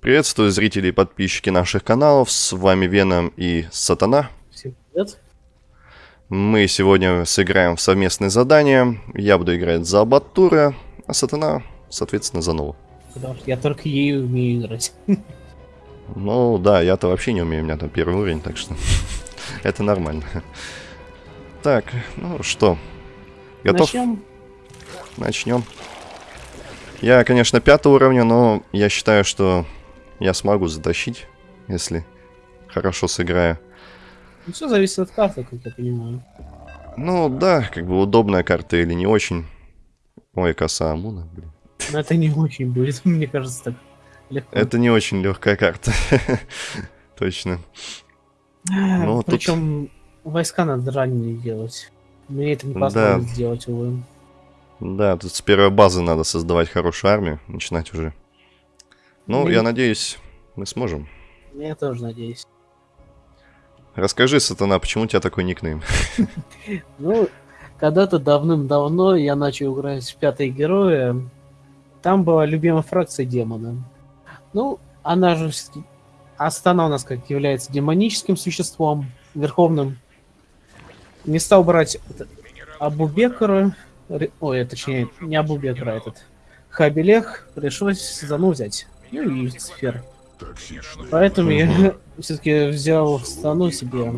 Приветствую зрителей и подписчики наших каналов, с вами Веном и Сатана. Всем привет. Мы сегодня сыграем в совместное задание. Я буду играть за Абатура, а Сатана, соответственно, за Нову. Потому что я только ею умею играть. Ну да, я-то вообще не умею, у меня там первый уровень, так что это нормально. Так, ну что, готов? Начнем. Начнем. Я, конечно, пятого уровня, но я считаю, что я смогу затащить, если хорошо сыграю. Ну, все зависит от карты, как я понимаю. Ну да, как бы удобная карта или не очень. Ой, коса Амуна, блин. Но это не очень будет, мне кажется, так легко. Это не очень легкая карта. Точно. ну, тут- Причем войска надо ранее делать. Мне это не Да. позволит сделать, увы. Да, тут с первой базы надо создавать хорошую армию, начинать уже. Ну, Ну, я надеюсь, мы сможем. Я тоже надеюсь. Расскажи, Сатана, почему у тебя такой никнейм? Ну, когда-то давным-давно я начал играть в пятые героя. Там была любимая фракция демона. Ну, она же. Астана у нас как является демоническим существом, верховным. Не стал брать Абубекара... Ой, точнее, не Абубекара, а этот... Хабилех пришлось Зану взять. Ну и сфер. Поэтому я все-таки взял стану себе.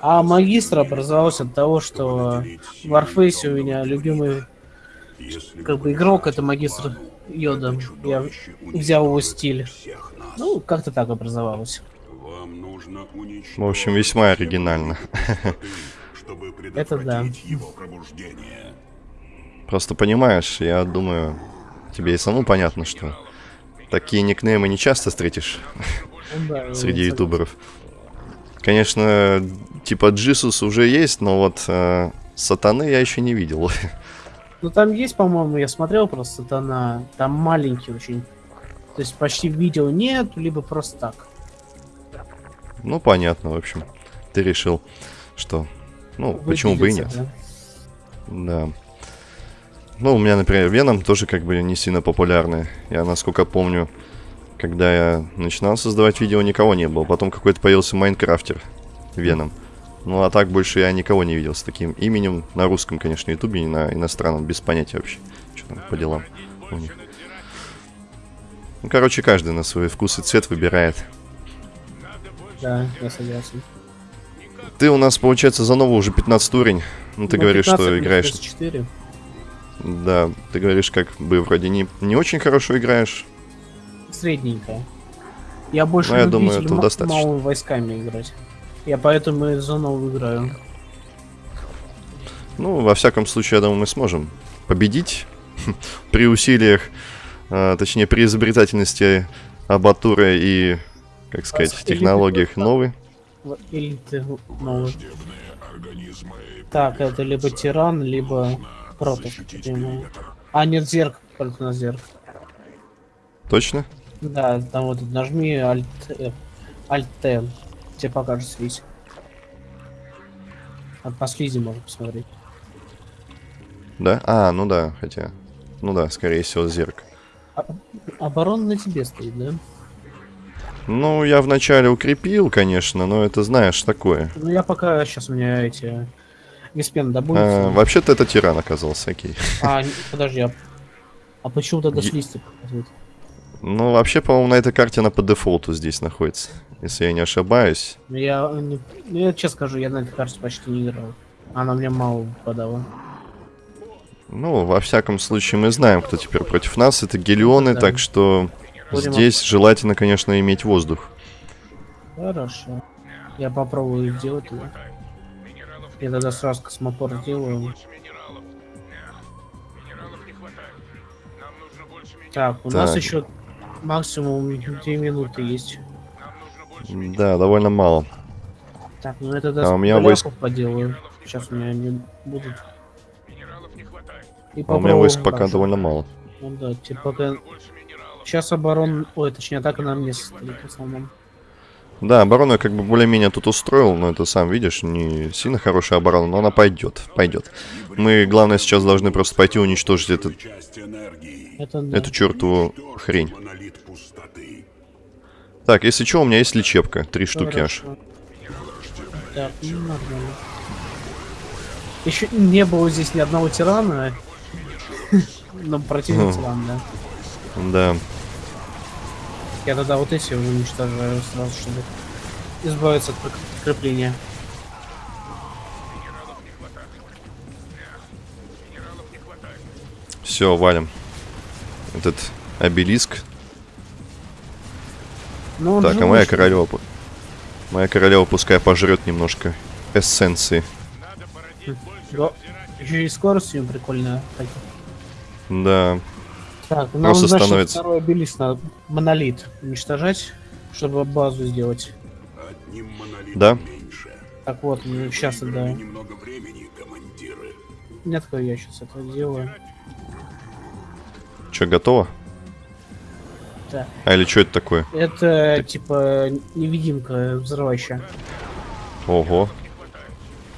А магистр образовался от того, что в Warface у меня любимый как бы игрок это магистр Йода. Я взял его стиль. Ну, как-то так образовалось. Вам нужно уничтожить В общем, весьма оригинально. чтобы Это да. предотвратить его пробуждение. Просто понимаешь, я думаю, тебе и самому понятно, что такие никнеймы не часто встретишь да, среди ютуберов. Конечно, типа Джисус уже есть, но вот э, Сатаны я еще не видел. Ну там есть, по-моему, я смотрел просто Сатана, там маленький очень. То есть почти видео нет, либо просто так. Ну, понятно, в общем. Ты решил, что... Ну, почему бы и нет. Выделиться, да. Да. Ну, у меня, например, Веном тоже как бы не сильно популярный. Я, насколько помню, когда я начинал создавать видео, никого не было. Потом какой-то появился Майнкрафтер Веном. Ну, а так больше я никого не видел с таким именем. На русском, конечно, ютубе, не на иностранном, без понятия вообще, что там по делам у них. Ну, короче, каждый на свой вкус и цвет выбирает. Да, я согласен. Ты у нас, получается, за новый уже 15 уровень. Ну, ты Ну, говоришь, 15 что играешь 4. Да, ты говоришь, как бы вроде не, не очень хорошо играешь. Средненько. Я больше Ну, я думаю, этого достаточно. малыми войсками играть. Я поэтому и за новую играю. Ну, во всяком случае, я думаю, мы сможем победить при усилиях, а, точнее, при изобретательности Абатура и, как сказать, Или технологиях Или ты новый. Так, это либо тиран, либо против. А, нет, зерк, только на зерк. Точно? Да, там вот нажми Alt, F, Alt T. Тебе покажется весь. От по слизи можно посмотреть. Да? А, ну да, хотя... Ну да, скорее всего, зерк. Оборона на тебе стоит, да? Ну, я вначале укрепил, конечно, но это, знаешь, такое. Ну я пока сейчас у меня эти Виспен А, добудется. вообще-то это тиран оказался, окей. А, подожди, а, а почему тогда Е- показывает? Ну, вообще, по-моему, на этой карте она по дефолту здесь находится, если я не ошибаюсь. Ну, Я, не- ну, я честно скажу, я на этой карте почти не играл. Она мне мало выпадала. Ну, во всяком случае, мы знаем, кто теперь против нас. Это гелионы, Да. так что Будем здесь желательно, конечно, иметь воздух. Хорошо. Я попробую сделать его. Я тогда сразу космотор сделаю. Так, у нас Так. еще максимум 2 минуты есть. Да, довольно мало. Так, ну я тогда А у меня войск- поделаю. Сейчас у меня не будут. И А у меня войск пока довольно мало. Ну да, типа пока... Сейчас оборон... Ой, точнее, атака на мне состоит в основном. Да, оборону я как бы более-менее тут устроил, но это сам видишь, не сильно хорошая оборона, но она пойдет, пойдет. Мы, главное, сейчас должны просто пойти уничтожить этот. Это да. эту чертову хрень. Так, если что, у меня есть лечебка. Три штуки аж. Хорошо. Так, ну нормально. Еще не было здесь ни одного тирана. Но противник тиран, да. Да. Я тогда вот эти уничтожаю сразу, чтобы избавиться от прикрепления. Все, валим. Этот обелиск. Он Так, а моя королева... Моя королева пускай пожрет немножко эссенции. Да. Еще и скорость у него прикольная. Да. Так, нам Просто значит, становится- второй обелиск надо монолит уничтожать, чтобы базу сделать. Одним Да? меньше. Так вот, сейчас Выиграли да. немного времени, командиры. Нет, я сейчас это делаю. Че, готово? Так. А или что это такое? Это типа невидимка взрывающая. Ого.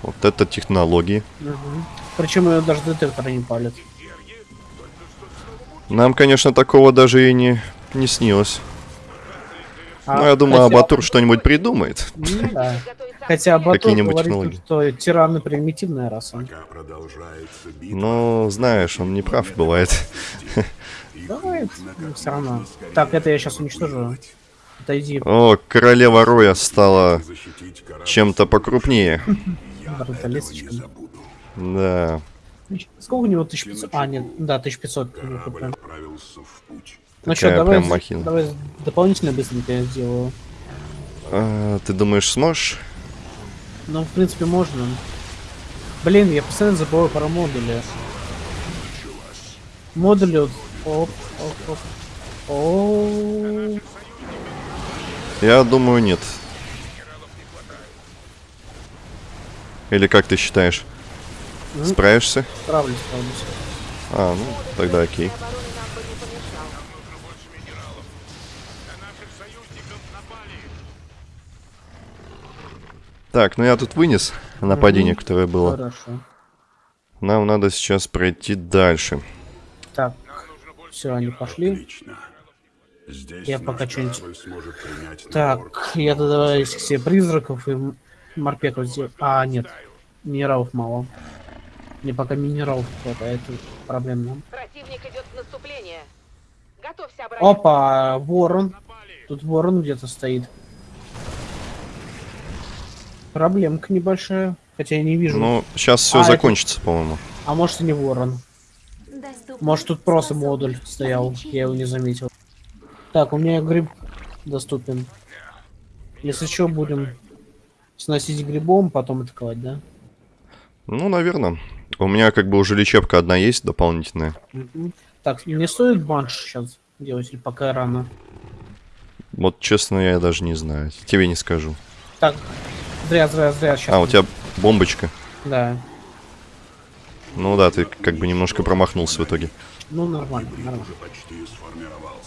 Вот это технологии. Причем ее даже детектор не палит. Нам, конечно, такого даже и не, не снилось. А, Но я думаю, хотя- Абатур что-нибудь придумает. Ну да. Хотя Абатур Какие-нибудь говорит, технологии. что тираны примитивная раса. Битва, Ну, знаешь, он не прав бывает. Давай, все равно. Так, это я сейчас уничтожу. Отойди, О, королева Роя стала чем-то покрупнее. Да. Сколько у него? 1500? А, нет, да, 1500. ну, Корабль отправился в путь. Ну что, давай, махина. давай дополнительно быстренько я сделаю. А, ты думаешь, сможешь? Ну, в принципе, можно. Блин, я постоянно забываю про модули. Модули. Оп, оп, оп. О, Я думаю, нет. Или как ты считаешь? Мгм. Справишься? справлюсь, справлюсь. А, ну, тогда окей. Так, ну я тут вынес нападение, которое было. Хорошо. Нам надо сейчас пройти дальше. Так, все, они пошли. Отлично. Здесь Я пока что-нибудь-. Так, я тогда себе призраков и морпеков сделаю. А, нет, минералов мало. Мне пока минералов хватает, это проблемно. Противник идет в наступление. Готовься обороняться. Опа, ворон. Тут ворон где-то стоит. Проблемка небольшая. Хотя я не вижу. Ну, сейчас все А, это- закончится, по-моему. А может и не ворон. Может тут просто модуль стоял. Я его не заметил. Так, у меня гриб доступен. Если что, будем сносить грибом, потом атаковать, да? Ну, наверное. У меня как бы уже лечебка одна есть дополнительная. Так, не стоит банш сейчас делать или пока рано? Вот, честно, я даже не знаю. Тебе не скажу. Так, зря, зря, зря. Сейчас. А, у тебя бомбочка. Да. Ну да, ты как бы немножко промахнулся в итоге. Ну, нормально, нормально. Уже почти сформировался.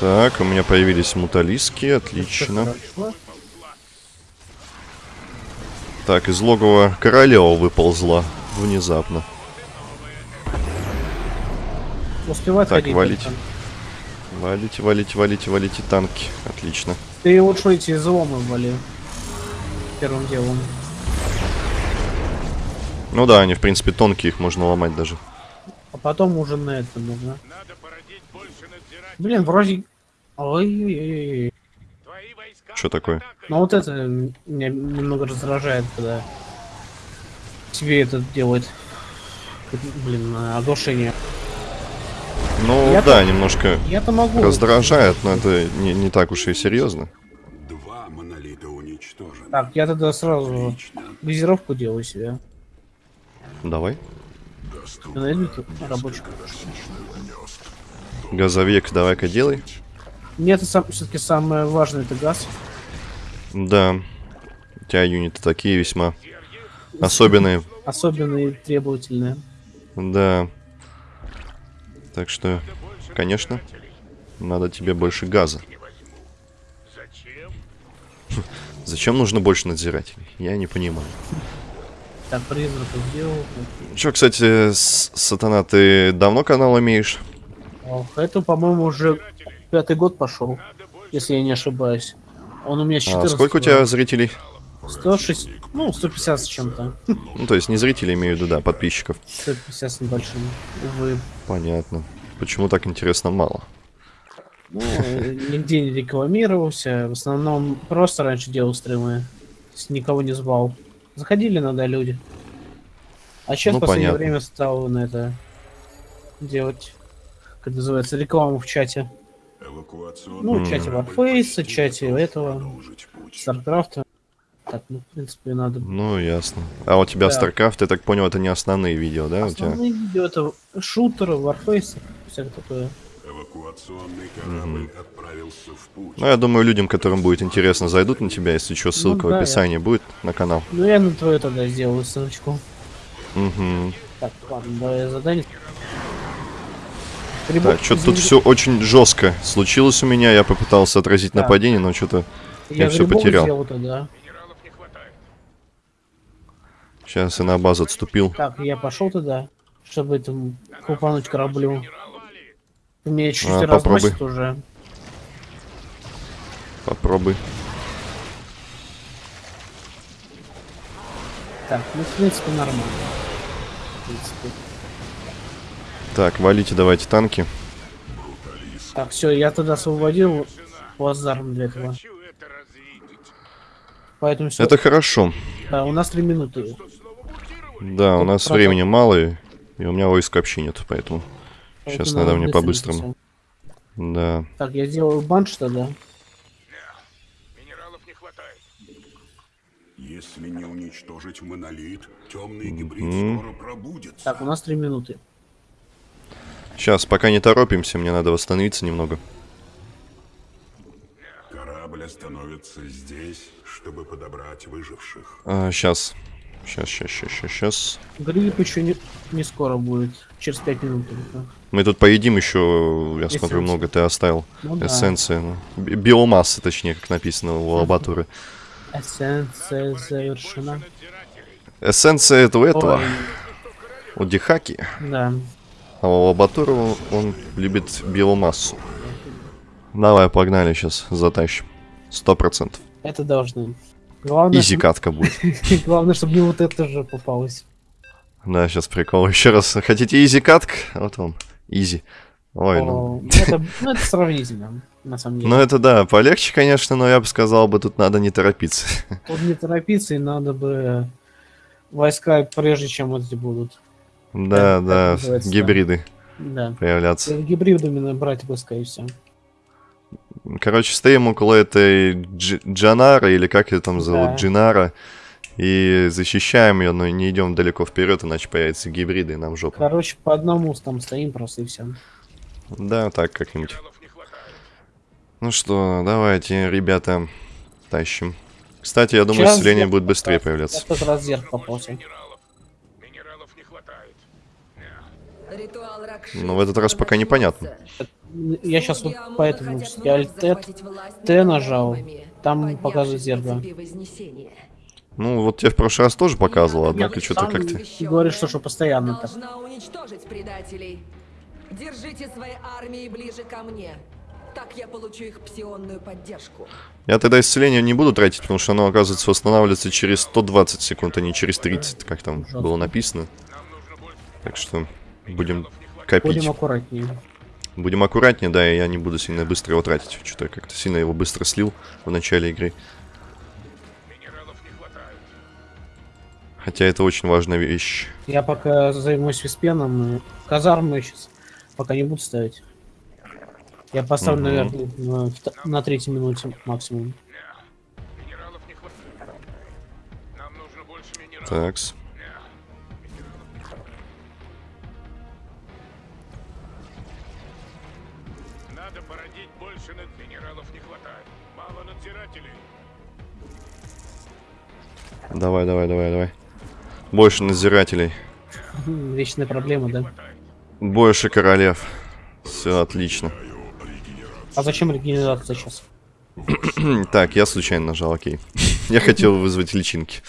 Так, у меня появились муталиски, отлично. Так, из логова королева выползла внезапно. Успевает Так, ходить. валить. только. Валите, валите, валите, валите танки. Отлично. Ты лучше эти изломы вали. Первым делом. Ну да, они в принципе тонкие, их можно ломать даже. А потом уже на это нужно. Блин, вроде... Ой-ой-ой. Что такое? Ну вот это меня немного раздражает, когда тебе это делает. Блин, оглушение. Ну Я да, немножко Я-то могу. раздражает, но это не, не так уж и серьезно. Два монолита уничтожены. Так, я тогда сразу Отлично. газировку делаю себе. Давай. Рабочий. Газовик давай-ка делай. Мне это сам, все-таки самое важное это газ. Да. У тебя юниты такие весьма особенные. Особенные требовательные. Да. Так что, конечно, надо тебе больше газа. Зачем нужно больше надзирателей? Я не понимаю. Так, призраков сделал. Че, кстати, Сатана, ты давно канал имеешь? Ох, это, по-моему, уже пятый год пошел, если я не ошибаюсь. Он у меня с А 14 сколько у тебя зрителей? 106, ну, 150 с чем-то. Ну, то есть не зрителей, имею в виду, да, подписчиков. 150 с небольшим, увы. Понятно. Почему так интересно мало? Ну, нигде не рекламировался. В основном просто раньше делал стримы. Никого не звал. Заходили иногда люди. А сейчас Ну, в последнее понятно. время стал на это делать, как называется, рекламу в чате. Ну, чате Warface, чате этого. Старкрафта. Так, ну, в принципе, надо... Ну, ясно. А у тебя Да. StarCraft, я так понял, это не основные видео, да, у тебя? Основные видео это шутеры, Warface, всякое такое. Эвакуационный корабль отправился в путь. Ну, я думаю, людям, которым будет интересно, зайдут на тебя, если что, ссылка Ну да, в описании будет на канал. Ну, я на твою тогда сделаю ссылочку. Угу. Так, ладно, давай задание. Так, что-то тут все очень жестко случилось у меня. Я попытался отразить Так. нападение, но что-то я всё грибов потерял. тогда. сейчас я на базу отступил. Так, я пошел туда, чтобы этому купануть кораблю. Меня чуть-чуть А, попробуй. разносит уже. Попробуй. Так, ну, в принципе, нормально. В принципе. Так, валите давайте танки. Так, все, я тогда освободил плацдарм для этого. Поэтому все. Это хорошо. Да, у нас три минуты. Да, у нас процент. времени мало, и, и у меня войск вообще нет, поэтому... Сейчас Поэтому надо мне по-быстрому. Да. Так, я сделаю банш тогда. Если не уничтожить монолит, темный гибрид Мгм. скоро пробудется. Так, у нас три минуты. Сейчас, пока не торопимся, мне надо восстановиться немного. Корабль остановится здесь, чтобы подобрать выживших. сейчас. Сейчас, сейчас, сейчас, сейчас, сейчас. Гриб еще не, не скоро будет. Через пять минут. только. Мы тут поедим еще, я смотрю, Эссенции. много ты оставил. Ну да. Эссенции. ну. Би- Биомасса, точнее, как написано у лабатуры. Эссенция завершена. Эссенция это у этого, Ой, у Дихаки. да. А у лабатуры он, любит биомассу. Давай, погнали сейчас, затащим. Сто процентов. Это должны. Главное, Easy катка будет. главное, чтобы мне вот это же попалось. Да, сейчас прикол. Еще раз, хотите easy катк? Вот он, easy. Ой, ну... О, это, ну, это сравнительно, на самом деле. Ну это да, полегче, конечно, но я бы сказал бы, тут надо не торопиться. Тут не торопиться, и надо бы войска, прежде чем вот эти будут. Да, да, называется, гибриды Да. появляться. Гибридами брать войска и все. Короче, стоим около этой Дж- Джанара, или как ее там зовут, Да. Джинара, и защищаем ее, но не идем далеко вперед, иначе появятся гибриды, и нам жопа. Короче, по одному там стоим просто и все. Да, так как-нибудь. Ну что, давайте, ребята, тащим. Кстати, я думаю, Сейчас исцеление я будет быстрее появляться. Я в тот раз зерк попался. Ритуал Ну, в этот раз пока непонятно. Я сейчас вот поэтому я альтет Т нажал, там показывает зеркало. Ну, вот тебе в прошлый раз тоже показывал, однако что-то как-то... говоришь, что, что постоянно так. Должна уничтожить предателей. Держите свои армии ближе ко мне. Так я получу их псионную поддержку. Я тогда исцеление не буду тратить, потому что оно, оказывается, восстанавливается через 120 секунд, а не через 30, как там было написано. Так что будем копить. Будем аккуратнее. Будем аккуратнее, да, и я не буду сильно быстро его тратить. Что-то я как-то сильно его быстро слил в начале игры. Хотя это очень важная вещь. Я пока займусь виспеном, казармы сейчас пока не буду ставить. Я поставлю, Мгм. наверное, на, на третьей минуте максимум. Такс. Давай, давай, давай, давай. Больше надзирателей. Хм, Вечная проблема, да? Больше королев. Все отлично. А зачем регенерация сейчас? Так, я случайно нажал, окей. Я хотел вызвать личинки.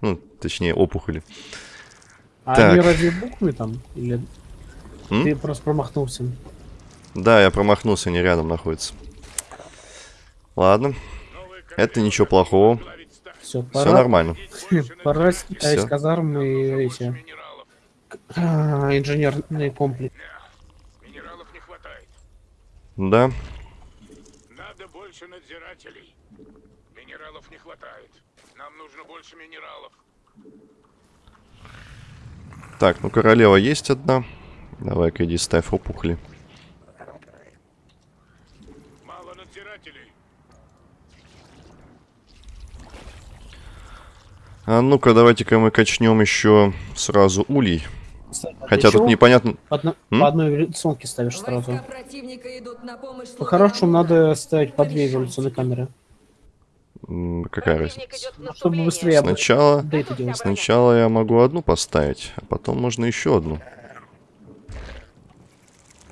Ну, точнее, опухоли. А Так. они разве буквы там? Или М? ты просто промахнулся? Да, я промахнулся, они рядом находятся. Ладно, это ничего плохого. Все, Все пора, нормально. пора снять Всё. казармы и эти а, инженерный комплекс. Минералов не хватает. Да, Надо больше надзирателей. Минералов не хватает. Нам нужно больше минералов. так, ну королева есть одна. Давай-ка иди ставь опухли. Мало надзирателей. А ну-ка, давайте-ка мы качнем еще сразу улей. Кстати, а Хотя тут чего непонятно... По, одно- по одной эволюционке ставишь сразу. По-хорошему надо ставить по две эволюционные камеры. Какая разница? Чтобы быстрее Сначала... Сначала я могу одну поставить, а потом можно еще одну.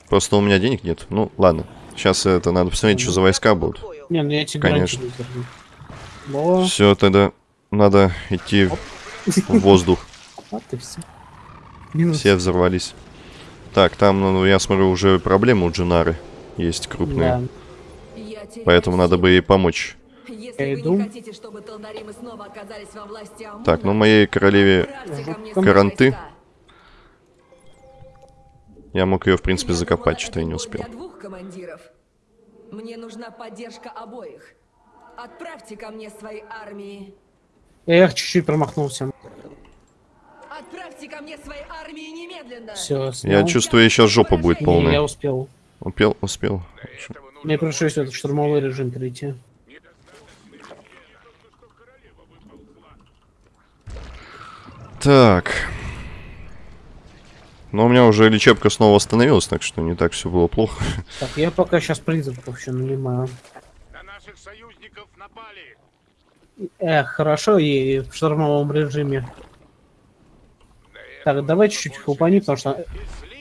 Просто у меня денег нет. Ну, ладно. Сейчас это надо посмотреть, что за войска будут. Не, ну я тебе Конечно. Все, тогда надо идти в воздух. вот и все. Минус. Все взорвались. Так, там, ну, я смотрю, уже проблемы у Джинары есть крупные. Да. Поэтому надо бы ей помочь. Если иду. не хотите, чтобы Талдаримы снова оказались во власти Амуна, Так, ну моей королеве Каранты. я мог ее, в принципе, Я закопать, что-то я не успел. для двух командиров. Мне нужна поддержка обоих. Отправьте ко мне свои армии. Я их чуть-чуть промахнулся. Отправьте ко мне свои армии немедленно. Все, Я чувствую, сейчас жопа будет Я полная. успел. Успел, успел. Этого нужно Мне пришлось этот штурмовой режим перейти. Так. Но у меня уже лечебка снова восстановилась, так что не так все было плохо. Так, я пока сейчас призраков еще нанимаю. На наших союзников напали. Эх, хорошо, и в штурмовом режиме. Так, давай чуть-чуть хлопани, потому что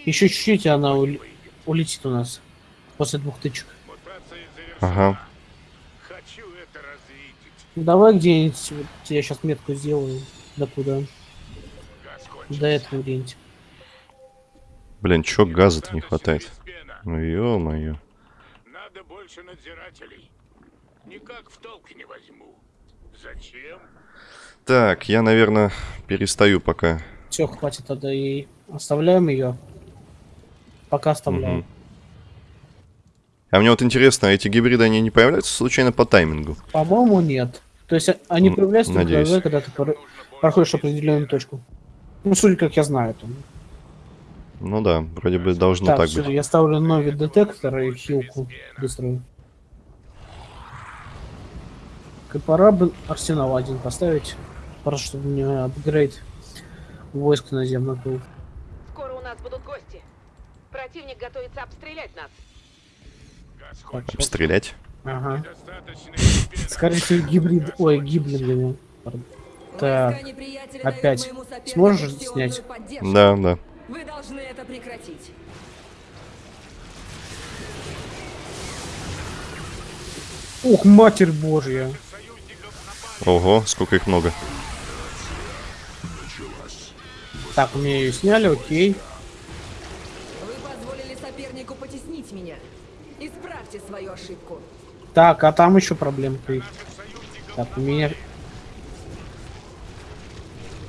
еще чуть-чуть она ули- улетит у нас. После двух тычек. Ага. Хочу это развидеть. Ну, давай где-нибудь, вот я сейчас метку сделаю. До куда? До этого где-нибудь. Блин, чё газа-то не хватает? Ну ё-моё. Надо больше надзирателей. Никак в толк не возьму. Зачем? Так, я, наверное, перестаю пока. Все, хватит тогда и оставляем ее. Пока оставляем. Мгм. А мне вот интересно, эти гибриды, они не появляются случайно по таймингу? По-моему, нет. То есть они появляются только надеюсь. тогда, когда ты проходишь определенную точку. Ну, судя как я знаю. Там. Ну да, вроде бы должно так, так всё, быть. я ставлю новый детектор и хилку быструю. И пора бы арсенал один поставить. Пора, чтобы у меня апгрейд войск наземных был. Скоро у нас будут гости. Противник готовится обстрелять нас. Так. Обстрелять? ага. Скорее всего, гибрид... Ой. Пардон. Так, опять. Сможешь снять? Да, да. Вы должны это прекратить. Ух, матерь божья. Ого, сколько их много. Так, у меня ее сняли, окей. Вы позволили сопернику потеснить меня. Исправьте свою ошибку. Так, а там еще проблемка. есть. Так, у меня...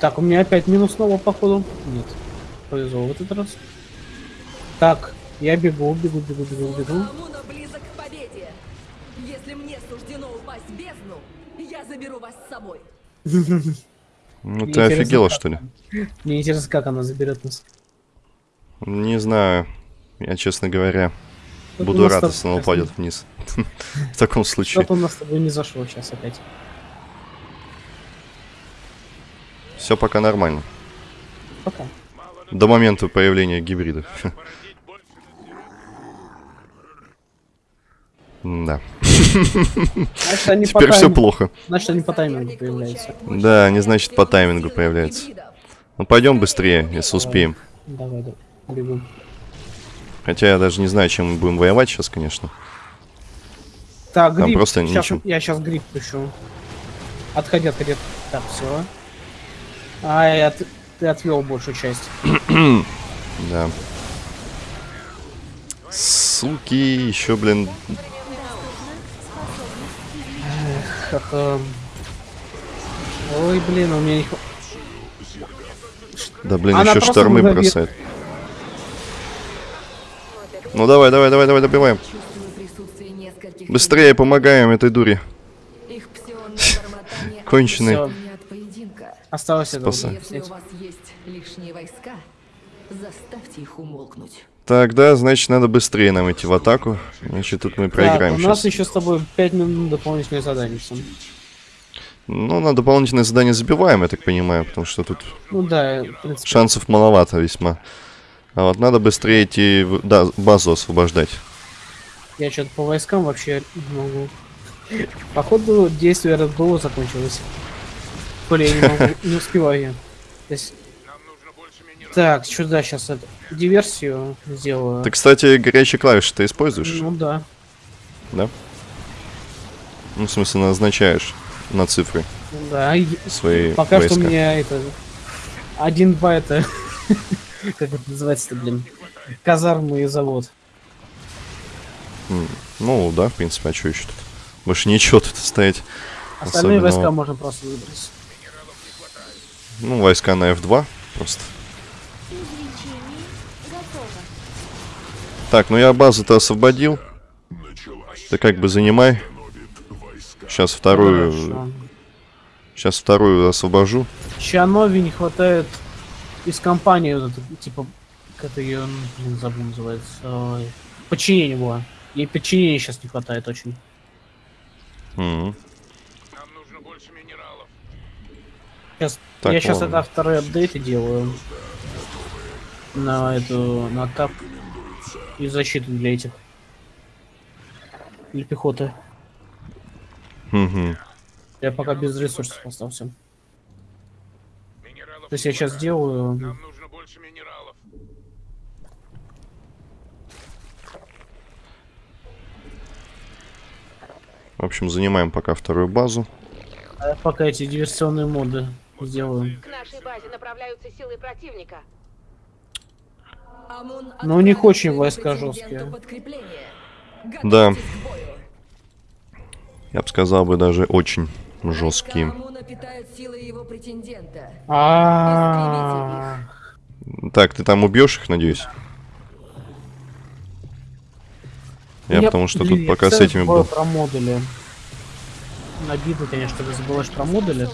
Так, у меня опять минус снова, походу. Нет. Повезло в этот раз. Так, я бегу, бегу, бегу, бегу, бегу. Если мне суждено упасть в бездну, я заберу вас с собой. Ну ты офигела, что ли? Мне интересно, как она заберет нас. Не знаю. Я, честно говоря, буду рад, если она упадет вниз. В таком случае. Что-то у нас с тобой не зашло сейчас опять. Все пока нормально. Пока. До момента появления гибридов. Породить больше надзирателей. Да. Значит, они по Теперь все плохо. Значит, они по таймингу появляются. Да, они, значит, по таймингу появляются. Ну пойдем быстрее, если успеем. Давай, давай, бегу. Хотя я даже не знаю, чем мы будем воевать сейчас, конечно. Так, Там гриб. просто Щас- ничего. Я сейчас гриб пущу. Отходи, отходи. Так, все. Ай, от- ты отвел большую часть. Да. Суки, еще, блин, Ха-ха. Ой, блин, у меня не хва- да, блин, Она еще штормы мгновенно- бросает. Ну давай, давай, давай, давай, добиваем. Быстрее помогаем этой дуре. Их Конченый. Осталось это. Если у вас есть лишние войска, заставьте их умолкнуть. Так, да, значит, надо быстрее нам идти в атаку. Значит, тут мы проиграем у нас сейчас. еще с тобой 5 минут дополнительное задание. Ну, на дополнительное задание забиваем, я так понимаю, потому что тут Ну да, шансов маловато весьма. А вот надо быстрее идти, в- да, базу освобождать. Я что-то по войскам вообще не могу. Походу, действие Bull закончилось. Я не могу, не успеваю я. То есть- Нам нужно больше минералов. Так, что да, сейчас это, диверсию сделаю. Ты, кстати, горячие клавиши ты используешь? Ну да. Да? Ну, в смысле, назначаешь на цифры да. свои Пока войска. что у меня это... Один-два это... Как это называется-то, блин? Казармы и завод. Ну, да, в принципе, а что еще тут? Больше ничего тут стоять. Остальные Особенного. войска можно просто выбрать. Ну, войска на F2 просто. Так, ну я базу-то освободил. Ты как бы занимай. Сейчас вторую... Хорошо. Сейчас вторую освобожу. Чанови не хватает из компании, вот это, типа, как это ее, блин, забыл называется. Подчинение было. Ей подчинения сейчас не хватает очень. Мгм. Нам нужно больше минералов. Сейчас, Так, я сейчас ладно. тогда вторые апдейты делаю. На эту, на тап. И защиту для этих. Для пехоты. Мгм. Я пока без ресурсов остался. Минералов То есть я сейчас делаю... Нам нужно больше минералов. В общем, занимаем пока вторую базу. а пока эти диверсионные моды сделаю. К нашей базе направляются силы противника. Но у них очень войска жесткие. Да. Я бы сказал бы даже очень жесткие. Его претендента. А, Так, ты там убьешь их, надеюсь? Я, потому что тут я пока с этими был. про модули. Обидно, конечно, когда забываешь про модули.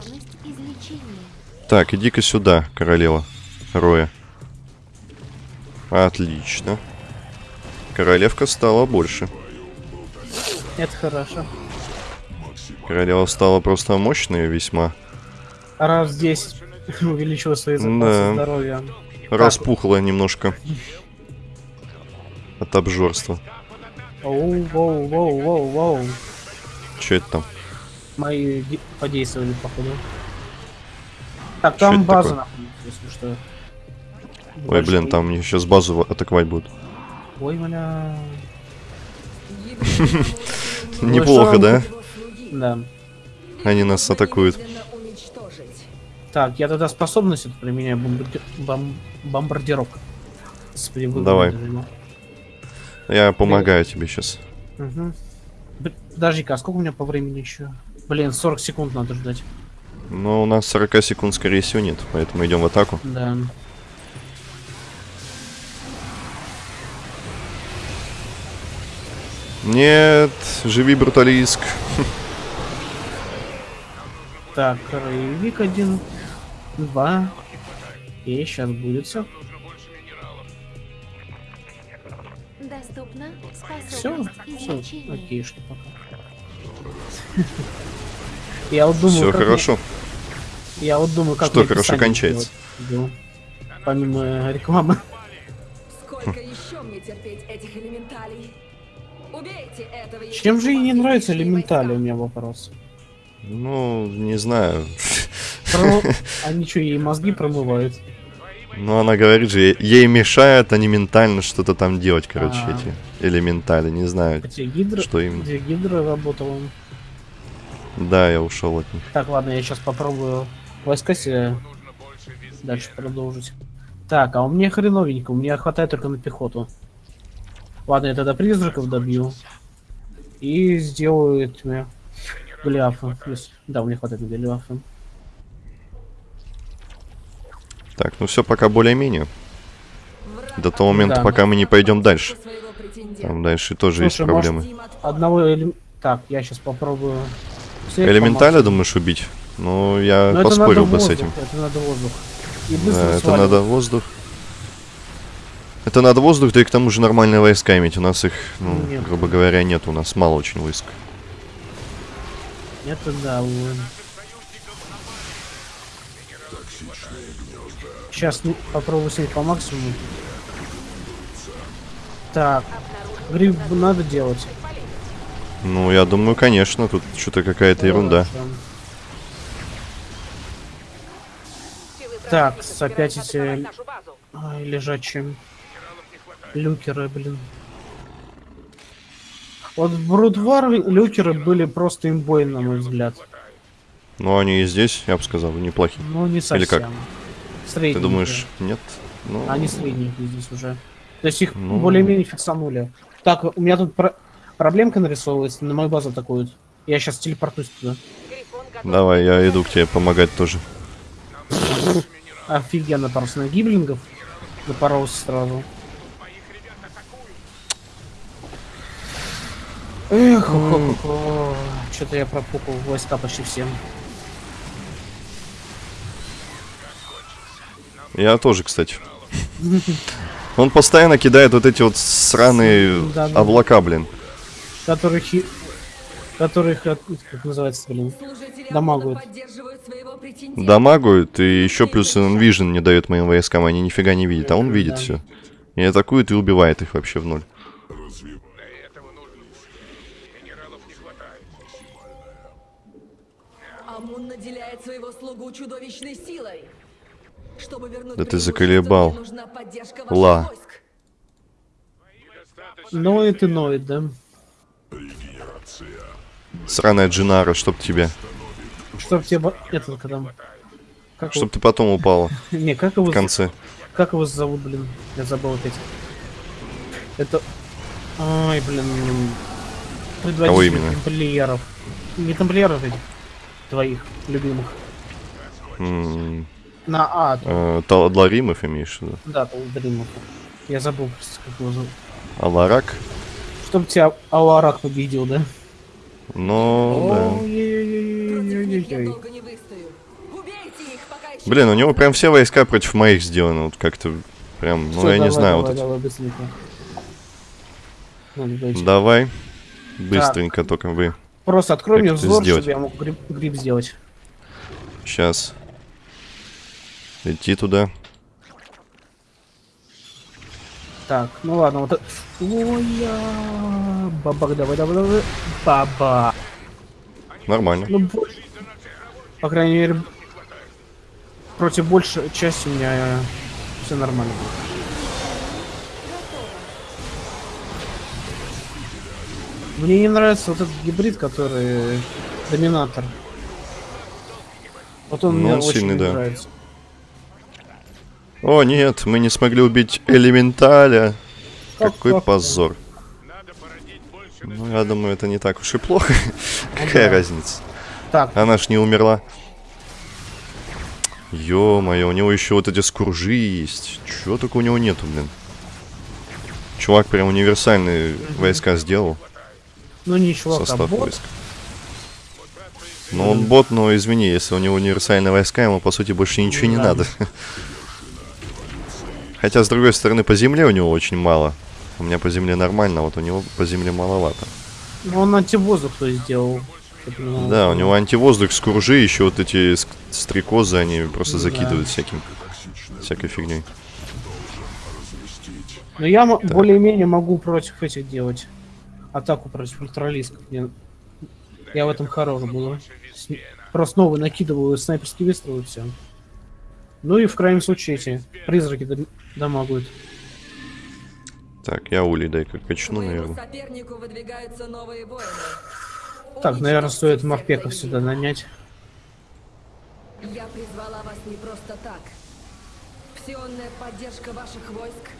Так, иди-ка сюда, королева. Роя. Отлично. Королевка стала больше. Это хорошо. Королева стала просто мощной весьма. Раз 10 увеличила свои запасы Да. здоровья. Распухла немножко. От обжорства. Оу, воу, воу, воу, воу. Че это там? Мои де- подействовали, походу. Так, Чё там база находится, если что. Ой, блин, там мне сейчас базу атаковать будут. Ой, бля. Амуна Неплохо, да? Да. Они нас атакуют. Так, я тогда способность применяю, бомбарди... бом- бомбардировка. Давай. ну. Я помогаю тебе сейчас. Б- Подожди-ка, а сколько у меня по времени еще? Блин, 40 секунд надо ждать. Но у нас 40 секунд, скорее всего, нет. Поэтому идем в атаку. Да. Нет, живи, бруталиск. Так, рейвик один, два. И сейчас будет все. Доступно Все, все, излечения. окейшки пока. Я вот думаю, Все мне- хорошо. я вот думаю, как Что хорошо кончается? Да. Помимо рекламы. Чем же ей не нравится элементали, у меня вопрос. Ну, не знаю. Про- Они что, ей мозги промывают? Ну, она говорит же, ей- мешает они ментально что-то там делать, короче, А. эти элементали. Не знаю, Где гидра, что именно. где гидра работала. Да, я ушел от них. Так, ладно, я сейчас попробую войска себе дальше продолжить. Так, а у меня хреновенько, у меня хватает только на пехоту. Ладно, я тогда призраков добью. И сделаю этими Голиафа. Если- Да, мне хватает Голиафа. Так, ну все пока более-менее. До того момента, Да. пока мы не пойдем дальше. Там дальше тоже есть Слушай, может, проблемы. От- Одного элем- Так, я сейчас попробую... Элементаля думаешь убить? Ну, я Но поспорил бы с воздух, этим. Это надо воздух. И быстро Да, это надо воздух. Это надо воздух, да и к тому же нормальные войска иметь. У нас их, ну, Нет. грубо говоря, нет. У нас мало очень войск. Это да, вот. Сейчас попробую снять по максимуму. Так, гриб надо делать. Ну, я думаю, конечно, тут что-то какая-то ерунда. Так, опять эти- лежачие. Люкеры, блин. Вот в Брудвар люкеры были просто имбой, на мой взгляд. Ну, они и здесь, я бы сказал, неплохие. Ну, не совсем. как? Средненькие. Ты думаешь, нет? Ну, Они средненькие здесь уже. То есть их Ну. более-менее фиксанули. Так, у меня тут про- проблемка нарисовывается, на мою базу атакуют. Я сейчас телепортуюсь туда. Давай, я иду к тебе помогать тоже. Офигенно, просто на гиблингов напоролся сразу. Эх, что-то я пропукал войска почти всем. Я тоже, кстати. Он постоянно кидает вот эти вот сраные Да-да. облака, блин. Которых... Которых... от- Как называется, блин? Дамагуют. Дамагуют, и еще плюс Envision не дает моим войскам, они нифига не видят, а он видит Да. все. И атакует и убивает их вообще в ноль. Чудовищной силой. Чтобы вернуть Да ты заколебал. Ла. войск. Ноет и ноет, да? Сраная Джинара, чтоб тебя. Чтоб тебе... Этот, когда... Как Чтоб ты потом упала его... Не, как его... в конце. Как его зовут, блин? Я забыл опять. Это... Ай, блин... Предводитель Кого именно? тамплиеров. Не тамплиеров этих. Твоих любимых. М, На А, э, Талдlaримов имеешь в виду? да, Талдримов. Я забыл просто, как его зовут. Аларак? Чтоб тебя Аларак победил, да? Ну, пока еще Блин, у него прям все войска против моих сделаны. Вот как-то прям, ну я не знаю, давай, вот это. давай, быстренько. Только вы. Просто открой мне взор, чтобы я мог гриб сделать. Сейчас. Идти туда. Так, ну ладно, вот... Ой, я... Бабак, давай, давай, давай. Баба. Нормально. Ну, по крайней мере, против большей части у меня все нормально. Мне не нравится вот этот гибрид, который доминатор. Вот он Ну, мне он очень сильный, не да. нравится. О, нет, мы не смогли убить Элементаля. Как- Какой как- позор. Ну, я думаю, это не так уж и плохо. Какая разница? Так, Она ж не умерла. Ё-моё, у него еще вот эти скуржи есть. Чего только у него нету, блин. Чувак прям универсальные войска сделал. ну чувак, а состав бот. войск. Ну он бот, но извини, если у него универсальные войска, ему по сути больше ничего не надо. Хотя, с другой стороны, по земле у него очень мало. У меня по земле нормально, а вот у него по земле маловато. Ну, он антивоздух то сделал. Да, у него антивоздух, скуржи, еще вот эти стрекозы, они просто Да. закидывают всяким, всякой фигней. Но я более-менее могу против этих делать. Атаку против ультралисков. Я, я в этом хорош. С- Просто новый накидываю снайперские выстрелы все. Ну и в крайнем случае эти призраки дам- дамагают. Так, я улей дай-ка качну, наверное. сопернику выдвигаются новые воины. Так, наверное, стоит морпеков сюда нанять. Я призвала вас не просто так. Псионная поддержка ваших войск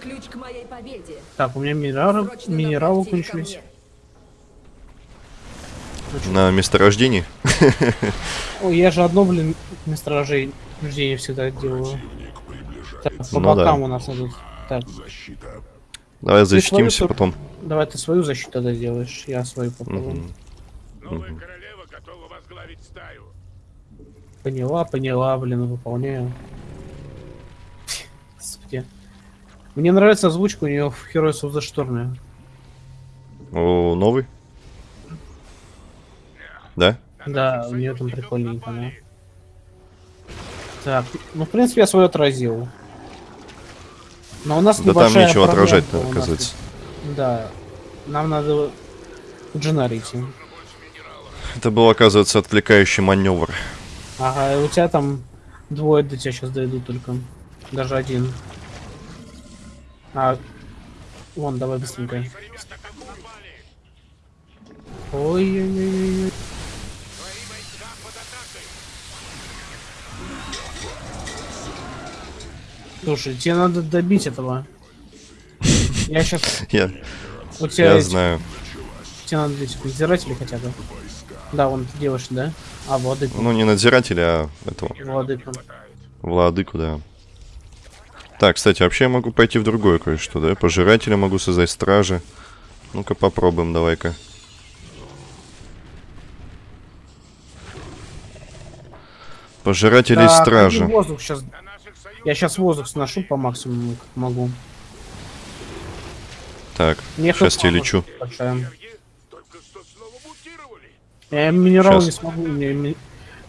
ключ к моей победе. Так, у меня минералы, минералы кончились. На месторождении. Ой, я же одно, блин, месторождение всегда делаю. Так, по Ну да. бокам у нас идут. Так, Давай Ты свою защитимся тут- потом. давай ты свою защиту тогда делаешь, я свою попробую. Мгм. Новая королева готова возглавить стаю. Поняла, поняла, блин, выполняю. Господи. Мне нравится озвучка у нее в Heroes of the Storm. О, новый? Да? Да, у нее там прикольненько, да. Так, ну в принципе я свой отразил. Но у нас Да там нечего у нас оказывается. Да. Нам надо идти. Это был, оказывается, отвлекающий маневр. Ага, и у тебя там двое до тебя сейчас дойдут только. Даже один. А, вон, давай быстренько. Ой-ой-ой. Слушай, тебе надо добить этого. Я сейчас... Я, У тебя я знаю. тебе надо этих надзирателей хотя бы. Да, вон ты делаешь, да? А, владыку. Ну, не надзирателя, а этого. Владыку. Владыку, да. Так, кстати, вообще я могу пойти в другое кое-что, да? Пожирателя могу создать стражи. Ну-ка попробуем, давай-ка. Пожиратели Так, стражи. воздух сейчас. Я сейчас воздух сношу по максимуму, как могу. Так, Мне сейчас тебе лечу. большая. Только что снова мутировали. Я минерал Щас. не смогу, ми-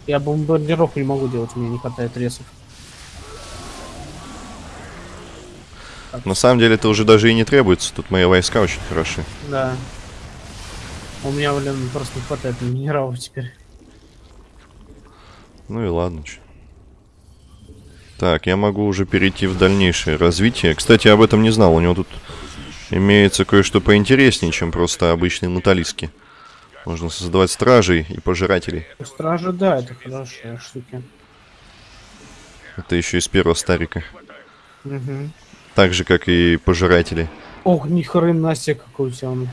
я бомбардировку не могу делать, у меня не хватает ресов. На самом деле это уже даже и не требуется. Тут мои войска очень хороши. Да. У меня, блин, просто не хватает минералов теперь. Ну и ладно. чё. Так, я могу уже перейти в дальнейшее развитие. Кстати, об этом не знал. У него тут имеется кое-что поинтереснее, чем просто обычные муталиски. Можно создавать стражей и пожирателей. Стражи, да, это хорошие штуки. Это еще из первого старика. Угу. Так же, как и пожиратели. Ох, ни хрена себе какой у тебя он.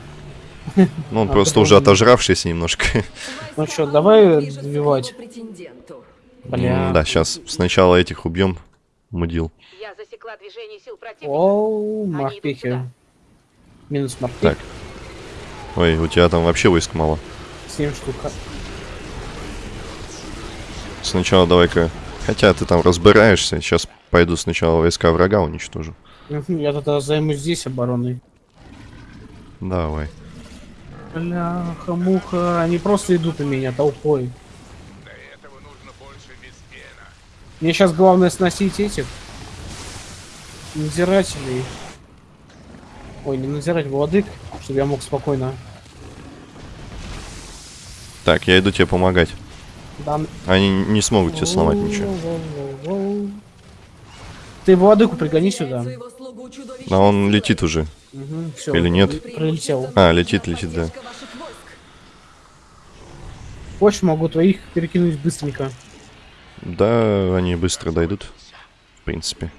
Ну, он А, просто уже отожравшийся немножко. Ну чё, давай добивать. Бля. Да, сейчас сначала этих убьем. Мудил. Я засекла движение сил противника. Оу, морпехи. Минус морпех. Так. Ой, у тебя там вообще войск мало. 7 штук. Сначала давай-ка... Хотя ты там разбираешься. Сейчас пойду сначала войска врага уничтожу. Я тогда займусь здесь обороной. Давай. Бляха, муха, они просто идут на меня толпой. Для этого нужно больше беспена. Мне сейчас главное сносить этих надзирателей. Ой, не надзирать владык, чтобы я мог спокойно. Так, я иду тебе помогать. Да, Они не смогут тебе сломать ничего. Ты владыку пригони сюда. А он летит уже. все, Или нет? Прилетел. А, летит, летит, да. Хочешь, могу твоих перекинуть быстренько. Да, они быстро дойдут. В принципе.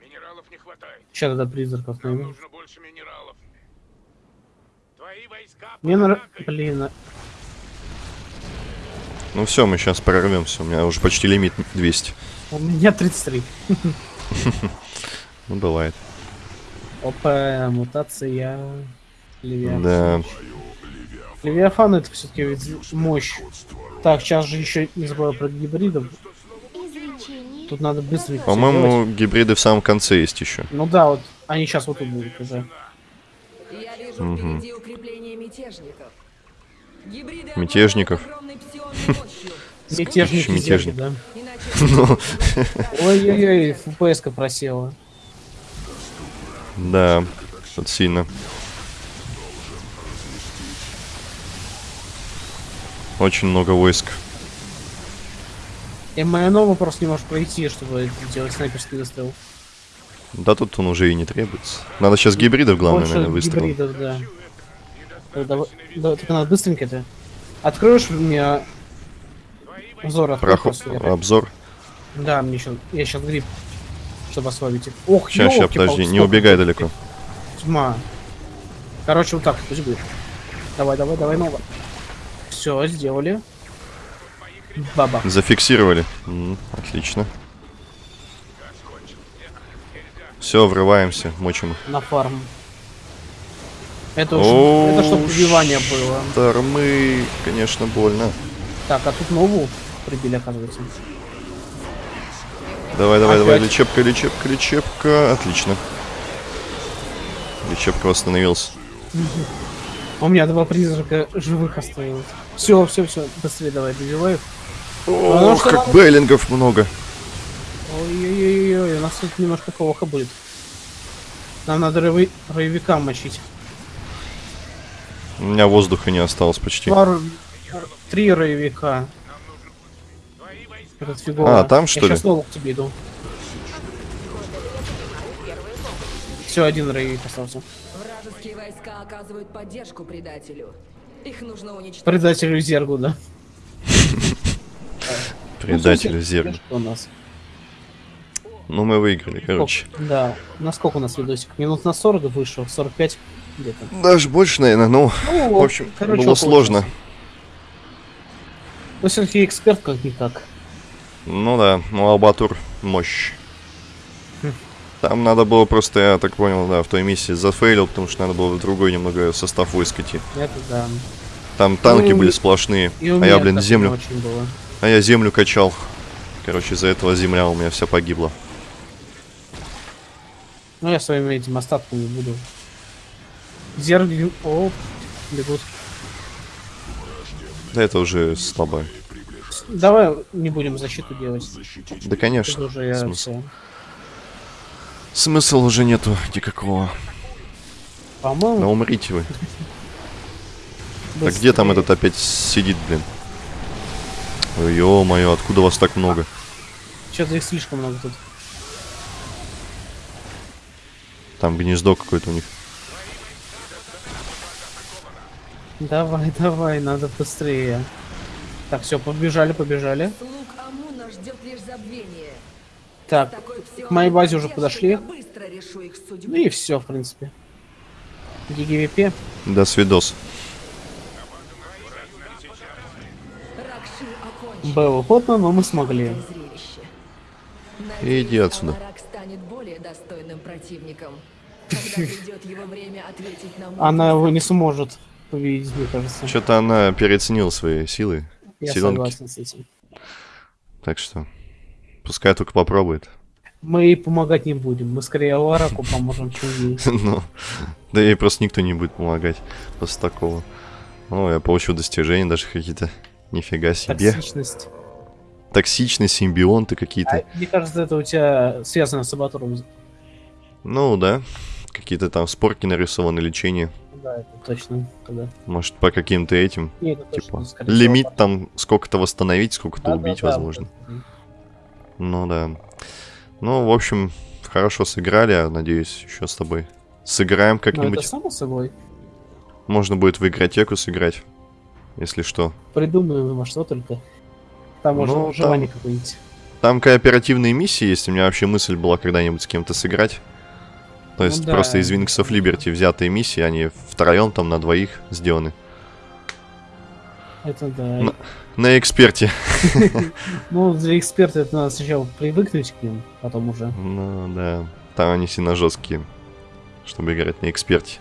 Минералов не хватает. Сейчас тогда призраков найму. нужно больше минералов. Твои войска Мне. Блин, а- Ну все, мы сейчас прорвемся. У меня уже почти лимит 200. у меня 33. Ну, бывает. Опа, мутация. Левиафан. Да. Левиафан это все-таки мощь. Так, сейчас же еще не забываю про гибридов. Тут надо быстренько. По-моему, гибриды в самом конце есть еще. Ну да, вот они сейчас вот тут будут уже. Я вижу впереди укрепление мятежников. Гибриды Мятежников. Мятежники Мятежник. да. Иначе Ой-ой-ой, фпс просела. Да, тут сильно. Очень много войск. Майонова просто не может пройти, чтобы делать снайперский выстрел. Да тут он уже и не требуется. Надо сейчас гибридов, главное, Больше наверное, выстрелом. гибридов, да. Да, давай- да, только надо быстренько это. Откроешь мне взор открой Проход... Обзор. Да, мне еще. Я сейчас гриб. чтобы ослабить их. Ох, Сейчас, сейчас, подожди, не убегай далеко. Тьма. Короче, вот так, пусть будет. Давай, давай, давай, ново. Все, сделали. Баба. Зафиксировали. М, отлично. Все, врываемся, мочим. На фарм. Это уж, О, это чтобы прибивание было. Тормы, конечно, больно. Так, а тут новую прибили, оказывается. Давай, давай, давай, Опять? лечебка, лечебка, лечебка. Отлично. Лечебка восстановился. А У меня два призрака живых осталось. Все, все, все, быстрее давай, добивай их. ну Ох, что как надо? бейлингов много. Ой-ой-ой, у нас тут немножко плохо будет. Нам надо рой- роевика мочить. У меня воздуха не осталось почти. Ро- Три роевика. Этот фигово. А, там, что Я ли? сейчас снова к тебе иду. Все, один роевик остался. Вражеские войска оказывают поддержку предателю. Их нужно уничтожить. Предателю Зергу, да. Предатель зерга. что у нас? Ну, мы выиграли, короче. Да. На сколько у нас видосик? Минут на 40 вышел, 45 где-то. Даже больше, наверное, ну, Ну, в общем, короче, было сложно. Ну, все-таки эксперт как-никак. Ну да, ну Албатур мощь. Там надо было просто, я так понял, да, в той миссии зафейлил, потому что надо было в другой немного состав войск идти. Это да. Там танки Ну, были сплошные, И а я, блин, землю, очень было. а я землю качал. Короче, из-за этого земля у меня вся погибла. Ну, я своими этим остатками буду. Зерги... О, бегут. Да это уже слабо. Давай не будем защиту делать. Да, конечно. уже я Смысл. Смысла уже нету никакого. Да По-моему, умрите вы. Так где там этот опять сидит, блин? Ё-моё, откуда вас так много? Чё-то их слишком много тут. Там гнездо какое-то у них. Давай, давай, надо быстрее. Так, все, побежали, побежали. Слуг Амуна ждет лишь забвение. Так, к моей базе уже подошли. ну и все, в принципе. GG WP. До свидос. Было плотно, но мы смогли. Зрелище. Иди отсюда. Амарак станет более достойным противником. Когда придет его время ответить на мой Она его не сможет победить, мне кажется. Что-то она переоценила свои силы. Я согласен с этим. Так что пускай только попробует. Мы ей помогать не будем. Мы скорее Лараку поможем, чем ей. Ну, да ей просто никто не будет помогать после такого. Ну, я получил достижения даже какие-то. Нифига себе. Токсичность. Токсичные симбионты А, какие-то. мне кажется, это у тебя связано с Абатуром. Ну, да. Какие-то там спорки нарисованы, лечение. Да, это точно. Тогда. Может, по каким-то этим. Не, это точно, Типа, всего, лимит там сколько-то восстановить, сколько-то Да, да, убить, да, возможно. вот это. Ну да. Ну, в общем, хорошо сыграли, я надеюсь, еще с тобой сыграем Ну, как-нибудь. это само собой. Можно будет в игротеку сыграть, если что. Придумаем во что только. Там можно Ну, желание там- какое-нибудь. Там кооперативные миссии есть, у меня вообще мысль была когда-нибудь с кем-то сыграть. То Ну есть да. просто из Wings of Liberty взятые миссии, они втроем там на двоих сделаны. Это да. Ну. На эксперте. Ну, для эксперта это надо сначала привыкнуть к ним, потом уже. Ну да, там они сильно жесткие, чтобы играть на эксперте.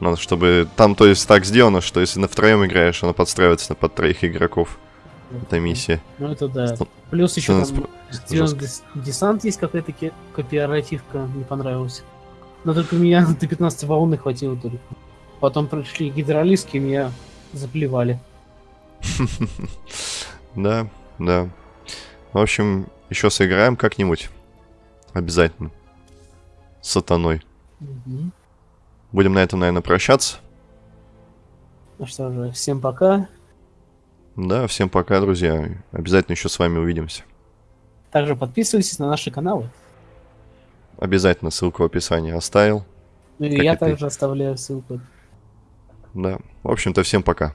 Надо, чтобы там, то есть, так сделано, что если на втроем играешь, она подстраивается под троих игроков. Это миссия. Ну, это да. Плюс еще там жестко. десант есть какая-то кооперативка, не понравилась. Но только меня до 15 волны хватило только. Потом пришли гидролиски, и меня заплевали. Да, да. В общем, еще сыграем как-нибудь. Обязательно. С сатаной. Будем на этом, наверное, прощаться. Ну что же, всем пока. Да, всем пока, друзья. Обязательно еще с вами увидимся. Также подписывайтесь на наши каналы. Обязательно ссылку в описании оставил. Ну и Как я и ты. также оставляю ссылку. Да. В общем-то, всем пока.